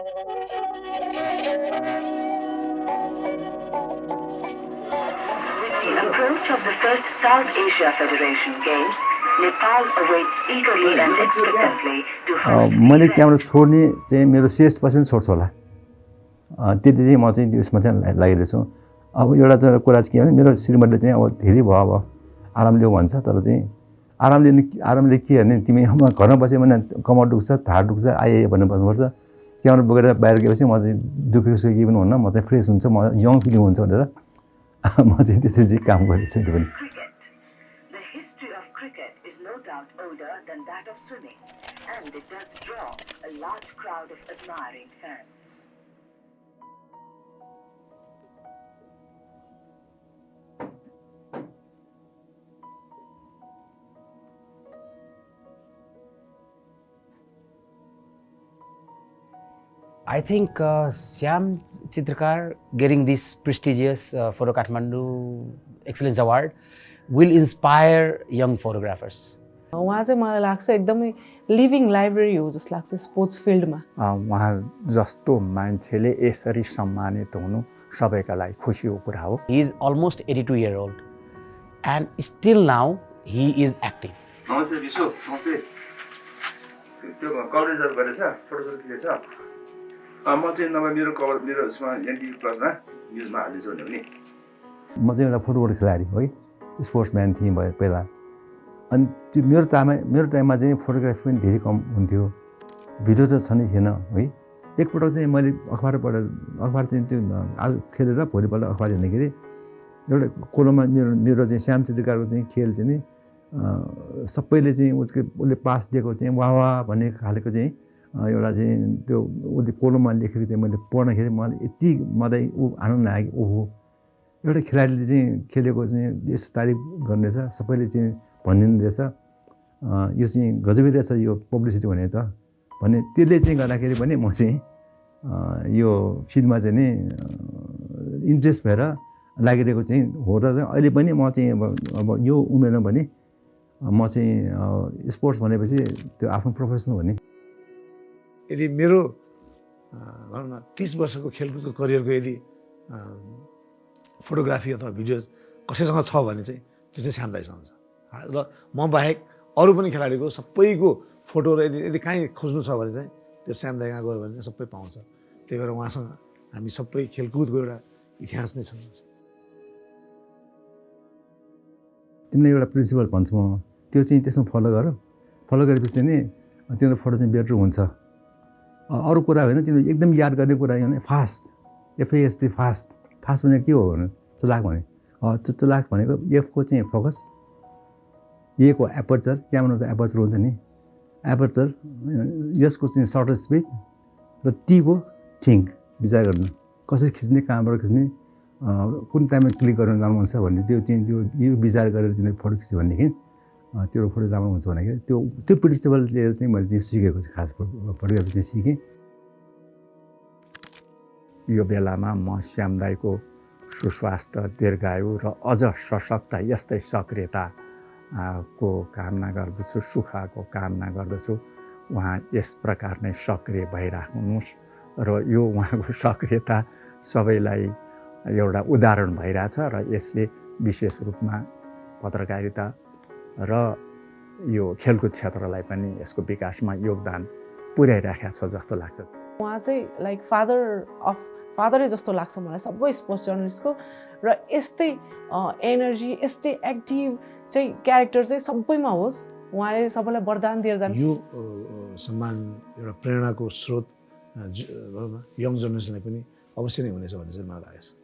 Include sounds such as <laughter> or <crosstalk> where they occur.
the approach of the first South Asia Federation Games, Nepal awaits eagerly and expectantly to host मैले त्यहाँबाट छोड्ने चाहिँ मेरो शेष पछि पनि छोड्छु होला। त्यति चाहिँ म चाहिँ यसमा चाहिँ ला- लागिरहेको छु अब एउटा चाहिँ कुरा चाहिँ के भने मेरो श्रीमतीले चाहिँ अब धेरै भयो अब आराम लिऊ भन्छ तर चाहिँ आराम लिने आरामले के भने तिमी घरमा बस्यो भने कमर दुख्छ ढाड दुख्छ आइए भन्नु बस्नुपर्छ। त्यहाँबाट बोकेर बाहिर गएपछि म चाहिँ दुखेको छु केही पनि हुन्न म चाहिँ फ्रेस हुन्छ म यङ फिलिङ हुन्छ भनेर <laughs> म चाहिँ त्यसरी चाहिँ काम गरिसके पनि। I think uh, Syam Chitrkar getting this prestigious uh, Photo Kathmandu Excellence Award will inspire young photographers. उहाँ चाहिँ मलाई लाग्छ एकदमै लिभिङ लाइब्रेरी हो जस्तो लाग्छ स्पोर्ट्स फिल्डमा अ, उहाँ जस्तो मान्छेले यसरी सम्मानित हुनु सबैका लागि खुसीको कुरा हो He is almost 82 year old and still now he is active. नमस्ते विश्व नमस्ते त्यो कभरेजहरू गरेछ अँ, म चाहिँ नभए मेरो कभर मेरो उसमा एनटिभी प्लसमा न्युजमा हालिदिन्छु भने म चाहिँ एउटा फुटबल खेलाडी है स्पोर्ट्स म्यान थिएँ भयो पहिला। अनि त्यो मेरो टाइममा मेरो टाइममा चाहिँ फोटोग्राफी पनि धेरै कम हुन्थ्यो। भिडियो त छ नै थिएन है। एकपटक चाहिँ मैले अखबारबाट अखबार चाहिँ त्यो आज खेलेर भोलिपल्ट अखबार हेर्दाखेरि एउटा कोलोमा मेरो मेरो चाहिँ श्याम चित्रकारको चाहिँ खेल चाहिँ नि सबैले चाहिँ उसको उसले पास दिएको चाहिँ वाह वाह भन्ने खालको चाहिँ एउटा चाहिँ त्यो उसले कोलोमा लेखेको चाहिँ मैले पढ्दाखेरि मलाई यति मदै ऊ आनन्द लाग्यो ओहो। एउटा खेलाडीले चाहिँ खेलेको चाहिँ यस्तो तारिफ गर्ने रहेछ सबैले चाहिँ भनिदिनु रहेछ यो चाहिँ गजबै रहेछ यो पब्लिसिटी भने त। भने त्यसले चाहिँ गर्दाखेरि पनि म चाहिँ यो फिल्डमा चाहिँ नि इन्ट्रेस्ट भएर लागिरहेको चाहिँ हो र अहिले पनि म चाहिँ अब अब यो उमेरमा पनि म चाहिँ स्पोर्ट्स भनेपछि त्यो आफ्नो प्रोफेसनल भने यदि मेरो भनौँ न तिस वर्षको खेलकुदको करियरको यदि फोटोग्राफी अथवा भिडियोज कसैसँग छ भने चाहिँ त्यो चाहिँ श्याम दाईसँग छ र म बाहेक अरू पनि खेलाडीको सबैको फोटो र यदि यदि काहीँ खोज्नु छ भने चाहिँ त्यो श्याम दाई कहाँ गयो भने चाहिँ सबै पाउँछ। त्यही भएर उहाँसँग हामी सबै खेलकुदको एउटा इतिहास नै छ तिमीलाई एउटा प्रिन्सिपल भन्छु। म त्यो चाहिँ त्यसमा फलो गर। फलो गरेपछि नि तिम्रो फोटो चाहिँ बेटर हुन्छ। अरू कुरा होइन तिमीले एकदम याद गर्ने कुरा होइन फास्ट एफएएसटी फास्ट फास्ट भनेको के हो भने चलाक भने। चलाक भनेको एफको चाहिँ फोकसएको एपर्चर क्यामेराको एपर्चर हुन्छ नि। एपर्चर यसको चाहिँ सर्टर स्पिड र टीको थिङ्क विचार गर्नु। कसरी खिच्ने कहाँबाट खिच्ने कुन टाइममा क्लिक गर्न राम्रो हुन्छ भन्ने त्यो चाहिँ त्यो यो विचार गरेर तिमीले फोटो खिच्यो भनेदेखि त्यो फोटो राम्रो हुन्छ भनेको त्यो त्यो प्रिन्सिपलले चाहिँ मैले चाहिँ सिकेको चाहिँ खास फोटो फोटोग्राफी चाहिँ सिकेँ। यो बेलामा म श्याम दाईको सुस्वास्थ्य दीर्घायु र अझ सशक्त यस्तै सक्रियता को कामना गर्दछु सुखको कामना गर्दछु। उहाँ यस प्रकार नै सक्रिय भइराख्नुहोस् र यो उहाँको <laughs> सक्रियता सबैलाई एउटा उदाहरण भइरहेछ र यसले विशेष रूपमा पत्रकारिता र यो खेलकुद क्षेत्रलाई पनि यसको विकासमा योगदान पुर्याइराखेको छ जस्तो लाग्छ। उहाँ चाहिँ लाइक फादर अफ फादरै जस्तो लाग्छ मलाई सबै स्पोर्ट्स जर्नलिस्टको र यस्तै एनर्जी यस्तै एक्टिभ चाहिँ क्यारेक्टर चाहिँ सबैमा होस् उहाँले सबैलाई वरदान दिएर जानु। यो सम्मान एउटा प्रेरणाको स्रोत यङ जेनेरेसनलाई पनि अवश्य नै हुनेछ भन्ने चाहिँ मलाई लागेको छ।